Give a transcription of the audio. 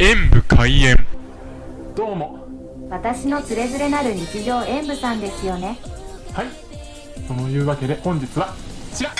演武開演。どうも。私のつれづれなる日常演武さんですよね。はい。というわけで本日はこちら。